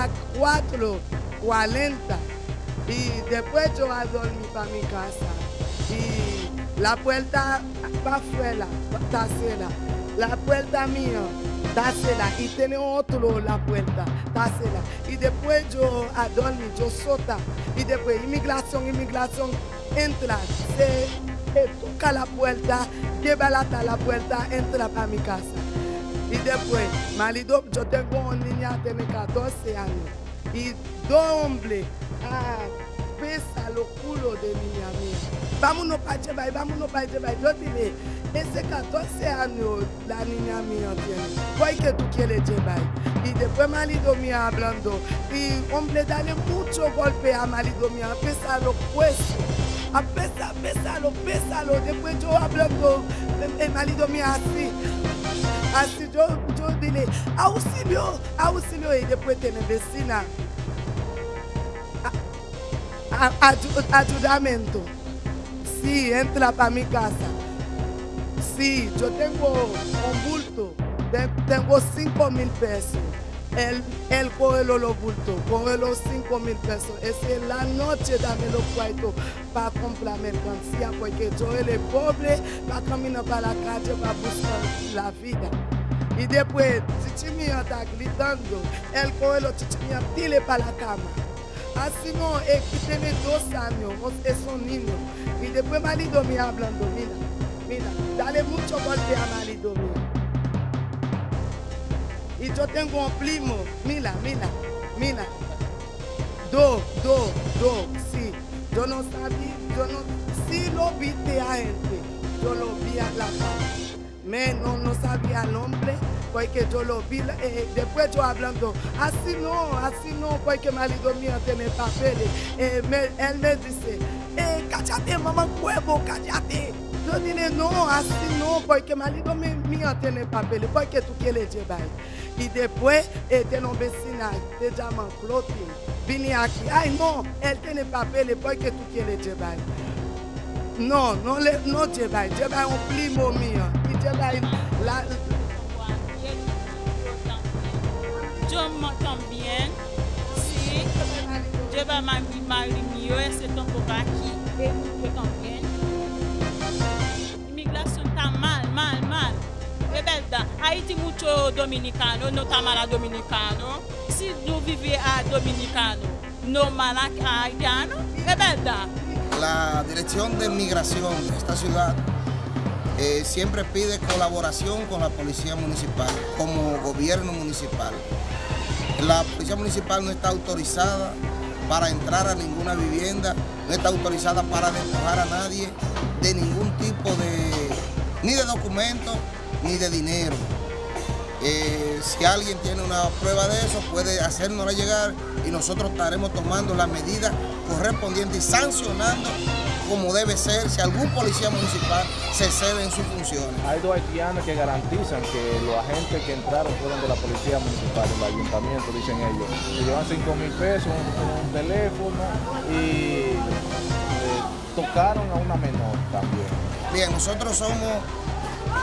a 4.40 y después yo a dormir para mi casa. Y la puerta para afuera está cerrada. La puerta mía está cerrada y tiene otro la puerta, está cerrada. Y después yo a yo sota. Y después inmigración, inmigración, entra, se toca la puerta, lleva la puerta, entra para mi casa. Y después, marido, yo tengo una niña de 14 años. Y dos hombres, ah, pesa los culos de niña mía. Vámonos para llevar, vámonos para llevar. Yo dile, ese 14 años la niña mía tiene. ¿Cuál que tú quieres llevar? Y después marido mío hablando. Y hombre, dale mucho golpe a marido mío, pesa los huesos. A pesa, pésalo, pésalo. Después yo hablando, el marido mío así. Así yo, yo dile, auxilio, auxilio. Y después tiene vecina. A- a- ayu- ayudamento. Sí, entra para mi casa. Sí, yo tengo un bulto. Te- Tengo 5 mil pesos. Él, él coge los bultos, coge los 5 mil pesos. Esa es la noche, dame los cuartos para comprar mercancía, porque yo él es pobre, va caminar para la calle para buscar la vida. Y después, chichi mío está gritando, él coge los chichi mío, tire para la cama. Así no, es que tiene dos años, es un niño. Y después marido mío hablando, mira, mira, dale mucho golpe a marido mío. Y yo tengo un primo, mira, mira, mira. Dos, dos, dos, sí. Yo no sabía, yo no, sí lo viste a gente, yo lo vi a la cara. Me, no, sabía el nombre, porque yo lo vi, eh, después yo hablando, así no, así no, porque marido mío tiene papeles. Eh, me- él me dice, eh, cállate, mamá huevo, cállate. Yo dije, no, así no, porque marido mío tiene papeles, porque tú quieres llevar. Y después, eh, tiene un vecino, te llaman Clotilde, vine aquí, ay no, él tiene papeles, porque tú quieres llevar. No, no, le, no lleva, lleva un primo mío. Y lleva la, Yo mo- también, sí, lleva ma mi mari mío, ese tampoco aquí, yo también. Inmigración Haití mucho dominicano, no está mal a dominicano. Si tú vives a dominicano, no mal a a haitiano, es verdad. La Dirección de Migración de esta ciudad eh, siempre pide colaboración con la Policía Municipal, como gobierno municipal. La Policía Municipal no está autorizada para entrar a ninguna vivienda, no está autorizada para despojar a nadie de ningún tipo de, ni de documento, ni de dinero. Eh, si alguien tiene una prueba de eso, puede hacérnosla llegar y nosotros estaremos tomando las medidas correspondientes y sancionando como debe ser si algún policía municipal se excede en sus funciones. Hay dos haitianos que garantizan que los agentes que entraron fueron de la policía municipal, del ayuntamiento, dicen ellos. Se llevan 5 mil pesos, un, un teléfono y eh, tocaron a una menor también. Bien, nosotros somos,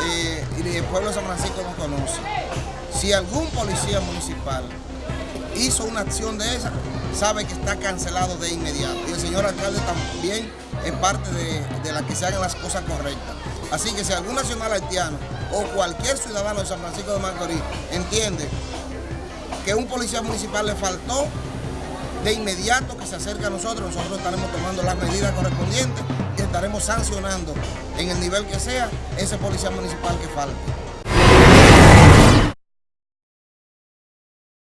y el pueblo de San Francisco nos conoce. Si algún policía municipal hizo una acción de esa, sabe que está cancelado de inmediato. Y el señor alcalde también es parte de, de la que se hagan las cosas correctas. Así que si algún nacional haitiano o cualquier ciudadano de San Francisco de Macorís entiende que un policía municipal le faltó, de inmediato que se acerque a nosotros, nosotros estaremos tomando las medidas correspondientes y estaremos sancionando en el nivel que sea ese policía municipal que falte.